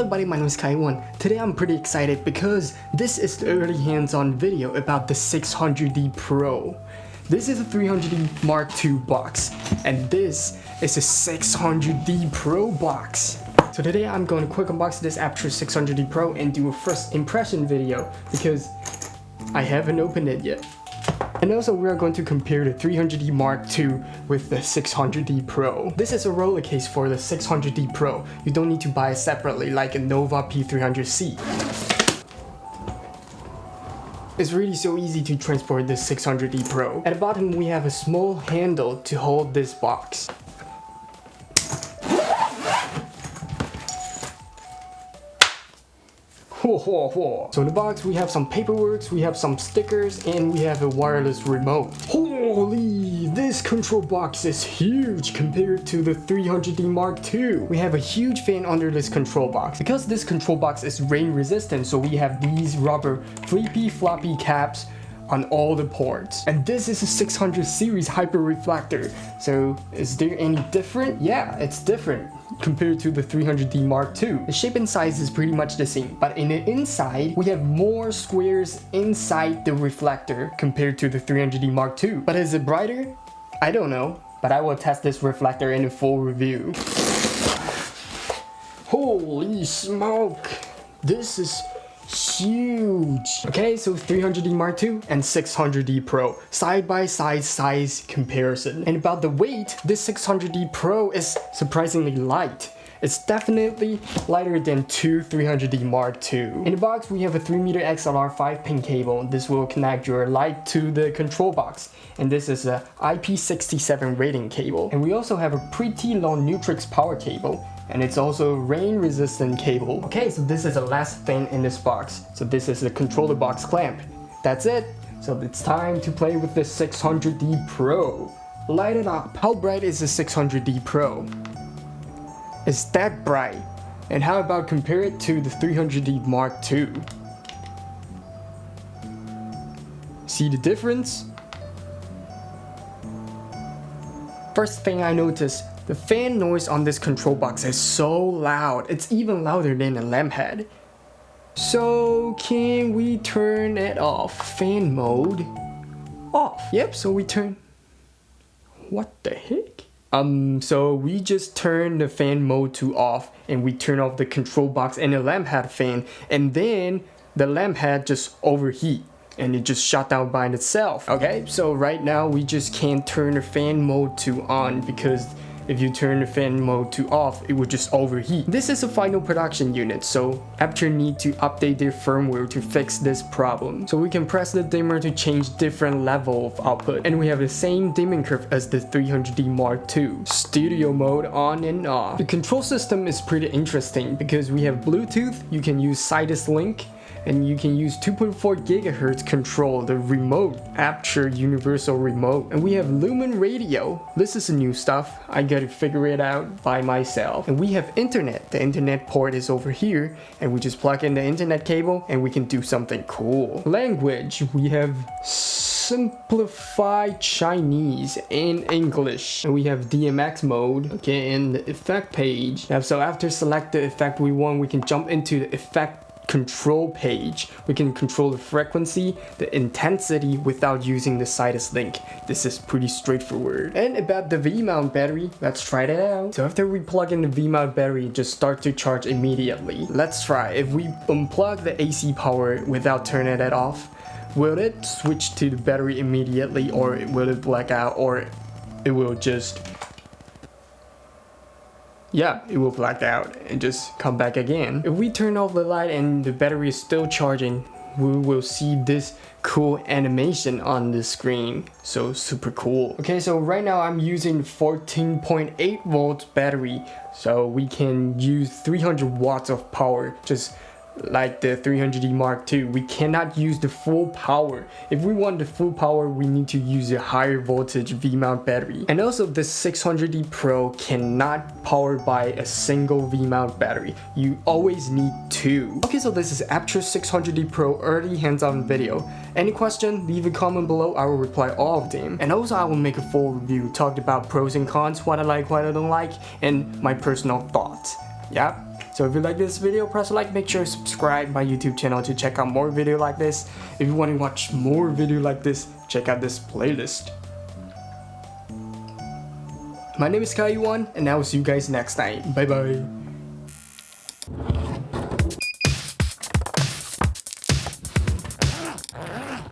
Hello buddy, my name is Kaiwan. Today I'm pretty excited because this is the early hands-on video about the 600D Pro. This is a 300D Mark II box and this is a 600D Pro box. So today I'm going to quick unbox this Aputure 600D Pro and do a first impression video because I haven't opened it yet. And also we are going to compare the 300D Mark II with the 600D Pro. This is a roller case for the 600D Pro. You don't need to buy it separately like a Nova P300C. It's really so easy to transport this 600D Pro. At the bottom we have a small handle to hold this box. So in the box we have some paperwork, we have some stickers, and we have a wireless remote. Holy, this control box is huge compared to the 300D Mark II. We have a huge fan under this control box. Because this control box is rain resistant, so we have these rubber flippy floppy caps on all the ports. And this is a 600 series hyper reflector. So is there any different? Yeah, it's different compared to the 300D Mark II. The shape and size is pretty much the same, but in the inside, we have more squares inside the reflector compared to the 300D Mark II. But is it brighter? I don't know, but I will test this reflector in a full review. Holy smoke! This is huge. Okay, so 300D Mark II and 600D Pro, side by side size comparison. And about the weight, this 600D Pro is surprisingly light. It's definitely lighter than two 300D Mark II. In the box, we have a 3m XLR 5-pin cable. This will connect your light to the control box. And this is a IP67 rating cable. And we also have a pretty long Neutrik power cable and it's also rain resistant cable. Okay, so this is the last thing in this box. So this is the controller box clamp. That's it. So it's time to play with the 600D Pro. Light it up. How bright is the 600D Pro? It's that bright. And how about compare it to the 300D Mark II? See the difference? First thing I noticed, the fan noise on this control box is so loud. It's even louder than a lamp head. So can we turn it off? Fan mode off. Yep, so we turn... What the heck? Um, so we just turn the fan mode to off and we turn off the control box and the lamp head fan and then the lamp head just overheat and it just shut down by itself. Okay, so right now we just can't turn the fan mode to on because if you turn the fan mode to off, it would just overheat. This is a final production unit, so Aputure need to update their firmware to fix this problem. So we can press the dimmer to change different level of output, and we have the same dimming curve as the 300D Mark II. Studio mode on and off. The control system is pretty interesting because we have Bluetooth, you can use Sidus Link, and you can use 2.4 gigahertz control the remote Aputure universal remote. And we have LumenRadio. This is new stuff. I gotta figure it out by myself. And we have internet. The internet port is over here and we just plug in the internet cable and we can do something cool. Language. We have simplified Chinese and English. And we have DMX mode, okay, in the effect page. So after select the effect we want, we can jump into the effect control page. We can control the frequency, the intensity without using the Sidus link. This is pretty straightforward. And about the V-mount battery, let's try that out. So after we plug in the V-mount battery, just start to charge immediately. Let's try. If we unplug the AC power without turning it off, will it switch to the battery immediately or will it black out or it will just yeah, it will black out and just come back again. If we turn off the light and the battery is still charging, we will see this cool animation on the screen. So super cool. Okay, so right now I'm using 14.8 volts battery. So we can use 300 watts of power just like the 300D Mark II, we cannot use the full power. If we want the full power, we need to use a higher voltage V-mount battery. And also the 600D Pro cannot power by a single V-mount battery. You always need two. Okay, so this is Aputure 600D Pro early hands-on video. Any question, leave a comment below, I will reply all of them. And also I will make a full review, talked about pros and cons, what I like, what I don't like, and my personal thoughts. Yeah, So if you like this video, press like, make sure to subscribe my YouTube channel to check out more video like this. If you want to watch more video like this, check out this playlist. My name is Kai Yuan, and I will see you guys next time. Bye bye.